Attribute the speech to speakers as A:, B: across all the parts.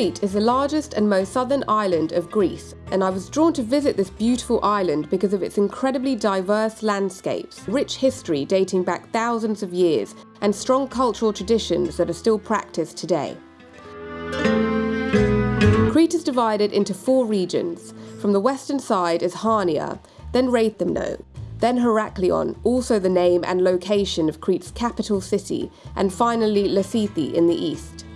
A: Crete is the largest and most southern island of Greece, and I was drawn to visit this beautiful island because of its incredibly diverse landscapes, rich history dating back thousands of years, and strong cultural traditions that are still practiced today. Crete is divided into four regions. From the western side is Hania, then Rethymno, then Heraklion, also the name and location of Crete's capital city, and finally Lassithi in the east.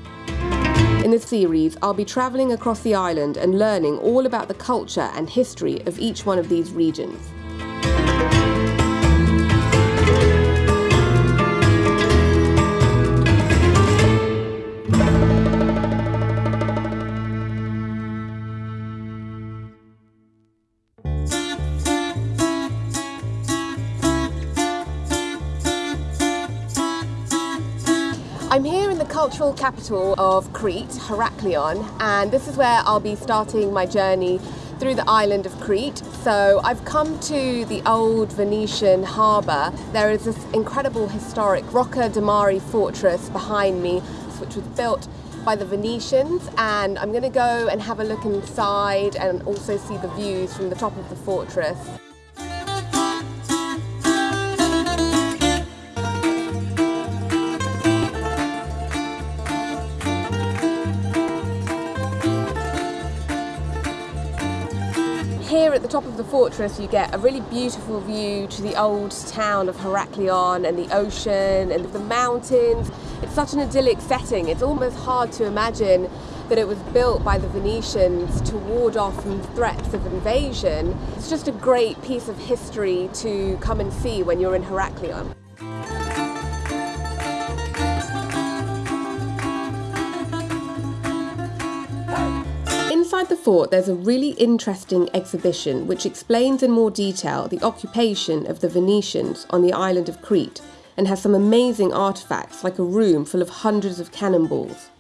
A: In this series, I'll be travelling across the island and learning all about the culture and history of each one of these regions. Capital of Crete, Heraklion, and this is where I'll be starting my journey through the island of Crete. So I've come to the old Venetian harbour. There is this incredible historic Rocca de Mare fortress behind me, which was built by the Venetians and I'm going to go and have a look inside and also see the views from the top of the fortress. At the top of the fortress you get a really beautiful view to the old town of Heraklion and the ocean and the mountains. It's such an idyllic setting, it's almost hard to imagine that it was built by the Venetians to ward off from threats of invasion. It's just a great piece of history to come and see when you're in Heraklion. Inside the fort, there's a really interesting exhibition which explains in more detail the occupation of the Venetians on the island of Crete and has some amazing artifacts like a room full of hundreds of cannonballs.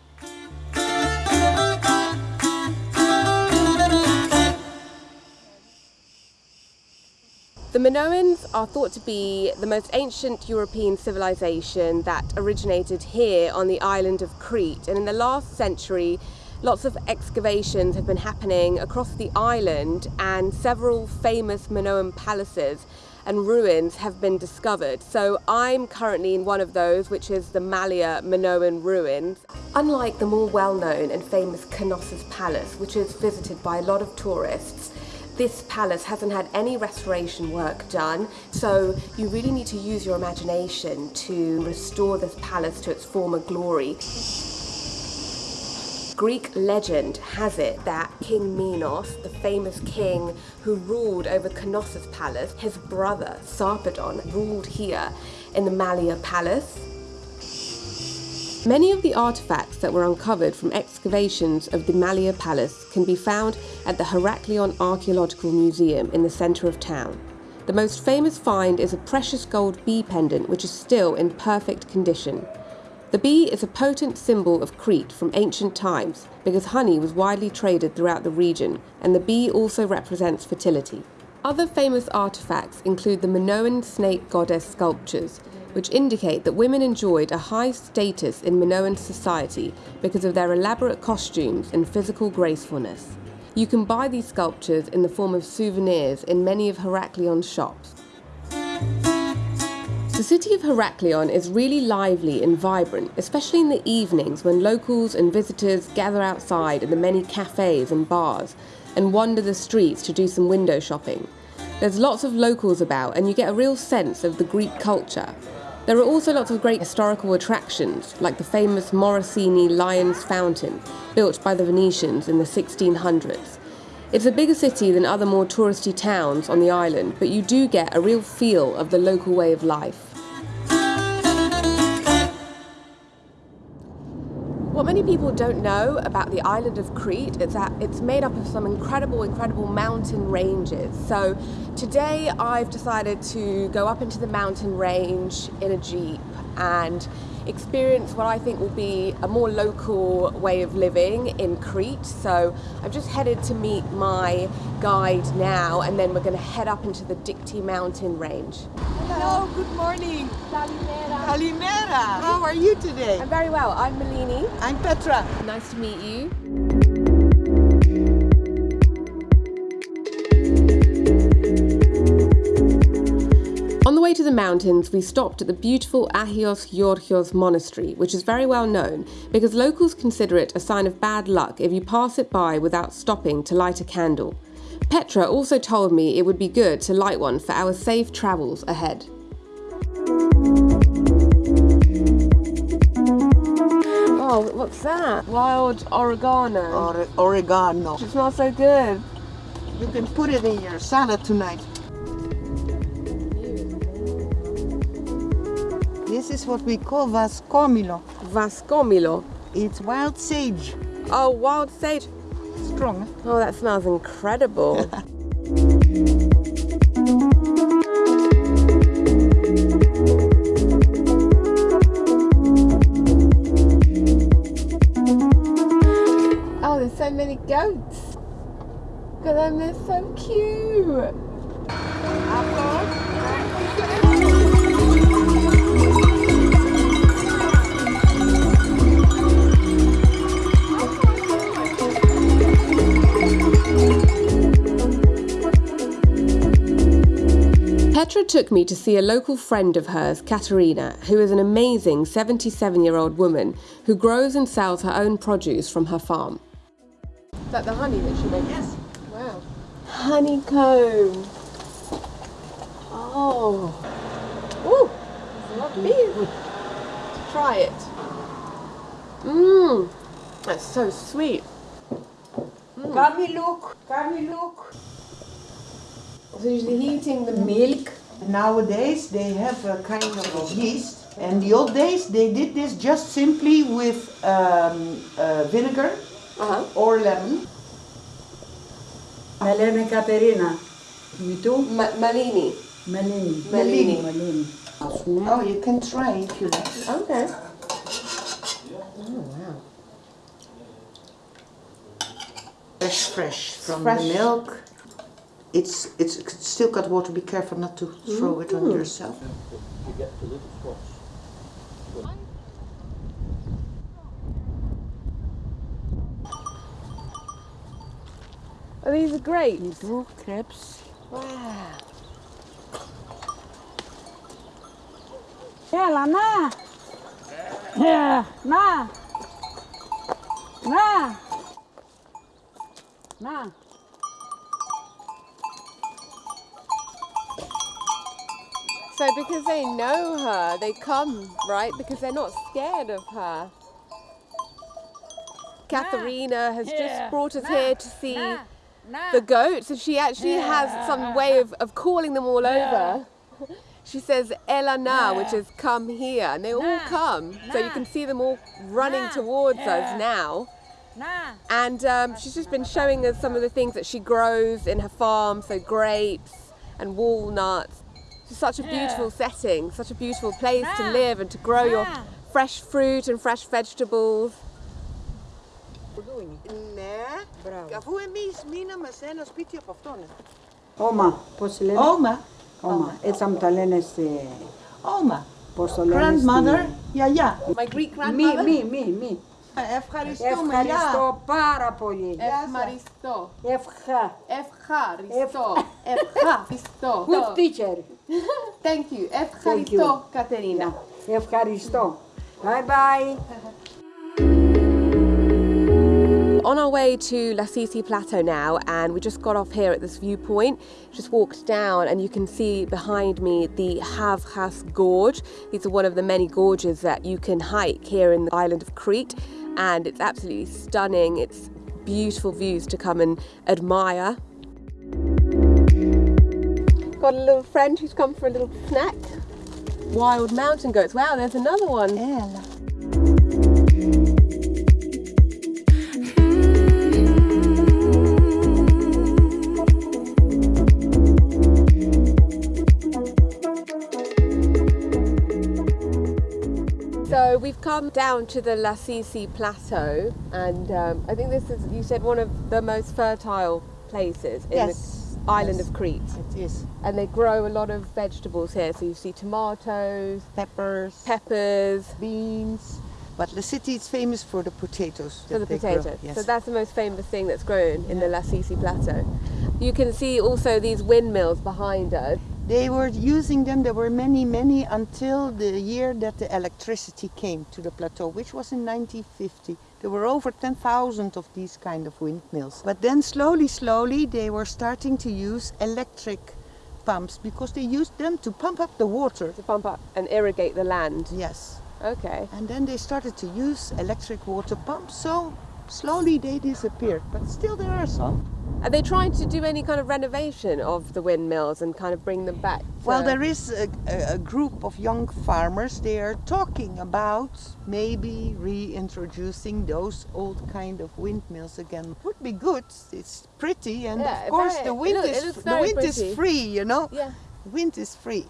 A: The Minoans are thought to be the most ancient European civilization that originated here on the island of Crete and in the last century Lots of excavations have been happening across the island and several famous Minoan palaces and ruins have been discovered. So I'm currently in one of those, which is the Malia Minoan ruins. Unlike the more well-known and famous Knossos Palace, which is visited by a lot of tourists, this palace hasn't had any restoration work done, so you really need to use your imagination to restore this palace to its former glory. Greek legend has it that King Minos, the famous king who ruled over Knossos Palace, his brother Sarpedon ruled here in the Malia Palace. Many of the artifacts that were uncovered from excavations of the Malia Palace can be found at the Heraklion Archaeological Museum in the centre of town. The most famous find is a precious gold bee pendant which is still in perfect condition. The bee is a potent symbol of Crete from ancient times because honey was widely traded throughout the region, and the bee also represents fertility. Other famous artifacts include the Minoan snake goddess sculptures, which indicate that women enjoyed a high status in Minoan society because of their elaborate costumes and physical gracefulness. You can buy these sculptures in the form of souvenirs in many of Heraklion's shops. The city of Heraklion is really lively and vibrant, especially in the evenings when locals and visitors gather outside in the many cafes and bars and wander the streets to do some window shopping. There's lots of locals about and you get a real sense of the Greek culture. There are also lots of great historical attractions, like the famous Morosini Lion's Fountain, built by the Venetians in the 1600s. It's a bigger city than other more touristy towns on the island, but you do get a real feel of the local way of life. What many people don't know about the island of Crete is that it's made up of some incredible, incredible mountain ranges. So today I've decided to go up into the mountain range in a Jeep and experience what I think will be a more local way of living in Crete. So I've just headed to meet my guide now and then we're going to head up into the Dikti mountain range.
B: Hello, good morning.
A: Kalimera.
B: Kalimera. How are you today?
A: I'm very well. I'm Malini.
B: I'm Petra.
A: Nice to meet you. The mountains, we stopped at the beautiful Agios Georgios monastery, which is very well known because locals consider it a sign of bad luck if you pass it by without stopping to light a candle. Petra also told me it would be good to light one for our safe travels ahead. Oh, what's that? Wild oregano.
B: Or oregano.
A: It smells so good.
B: You can put it in your salad tonight. This is what we call vascomilo.
A: Vascomilo.
B: It's wild sage.
A: Oh, wild sage.
B: Strong.
A: Oh, that smells incredible. oh, there's so many goats. Look at them, they're so cute. Petra took me to see a local friend of hers, Katerina, who is an amazing 77 year old woman who grows and sells her own produce from her farm. Is that the honey that she makes?
B: Yes.
A: Wow. Honeycomb. Oh. Ooh, it's lovely. Mm. Try it. Mmm. That's so sweet. Mm.
B: Come look. Come look.
A: So you're heating the
B: Milk. Nowadays they have a kind of yeast and the old days, they did this just simply with um, uh, vinegar
A: uh -huh.
B: or lemon.
C: Malene Caperina. You too.
A: Ma Malini.
C: Malini.
A: Malini.
C: Malini.
B: Oh, you can try if you like.
A: Okay. Oh, wow.
B: Fresh, fresh from
A: fresh.
B: the milk it's it's still got water. Be careful not to throw it on mm. yourself.
A: You get. Are great. grapes?
C: Little crabs.
A: Wow.
C: Yeah, la na. Yeah, na. Na. Na.
A: So because they know her, they come, right? Because they're not scared of her. Katharina has just brought us
C: nah.
A: here to see
C: nah. Nah.
A: the goats, and she actually yeah. has some way of, of calling them all yeah. over. She says Elana, which is come here, and they all come. So you can see them all running towards us now. And um, she's just been showing us some of the things that she grows in her farm, so grapes and walnuts It's such a beautiful setting, such a beautiful place to
C: Yeah.
A: live and to grow your
C: Yeah.
A: fresh fruit and fresh vegetables.
B: Ναι.
C: Μπράβο.
B: Αφού εμείς μείναμε σε ένα σπίτι από αυτόν.
C: Ωμα, πώς λένε.
B: Oma.
C: Ωμα. Έτσι θα μου τα λένε στη...
B: Oma.
C: Πώς το λένε
B: Grandmother. Γιαγιά.
A: My Greek
C: Μη,
A: grandmother.
C: μη, μη, μη.
B: Ευχαριστούμε.
C: Ευχαριστώ πάρα πολύ.
A: Ευχαριστώ.
C: Ευχα.
A: Ευχαριστώ. Ευχαριστώ.
C: Good teacher.
A: Thank you. Ευχαριστώ, Κατερίνα.
C: Ευχαριστώ. Bye bye.
A: on our way to Lassithi Plateau now and we just got off here at this viewpoint, just walked down and you can see behind me the Havgas Gorge. These are one of the many gorges that you can hike here in the island of Crete and it's absolutely stunning. It's beautiful views to come and admire. Got a little friend who's come for a little snack. Wild mountain goats. Wow, there's another one. We've come down to the Lassithi Plateau, and um, I think this is, you said, one of the most fertile places in
B: Yes.
A: island
B: Yes.
A: of Crete.
B: It is
A: And they grow a lot of vegetables here. So you see tomatoes,
B: peppers,
A: peppers,
B: beans. But the city is famous for the potatoes.
A: for the potatoes.
B: Yes.
A: So that's the most famous thing that's grown in the Lassithi Plateau. You can see also these windmills behind us.
B: They were using them, there were many, many, until the year that the electricity came to the plateau, which was in 1950. There were over 10,000 of these kind of windmills. But then slowly, slowly, they were starting to use electric pumps because they used them to pump up the water.
A: to pump up and irrigate the land.
B: Yes.
A: Okay.
B: And then they started to use electric water pumps, so slowly they disappeared. But still, there are some.
A: Are they trying to do any kind of renovation of the windmills and kind of bring them back?
B: Well, there is a, a, a group of young farmers. They are talking about maybe reintroducing those old kind of windmills again. Would be good. It's pretty, and
A: Yeah,
B: of course
A: very-
B: the wind
A: look- it
B: is
A: looks
B: the wind
A: pretty.
B: is free. You know,
A: Yeah.
B: wind is free.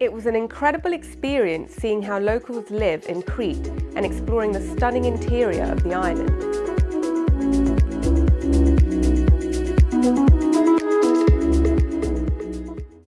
A: It was an incredible experience seeing how locals live in Crete and exploring the stunning interior of the island.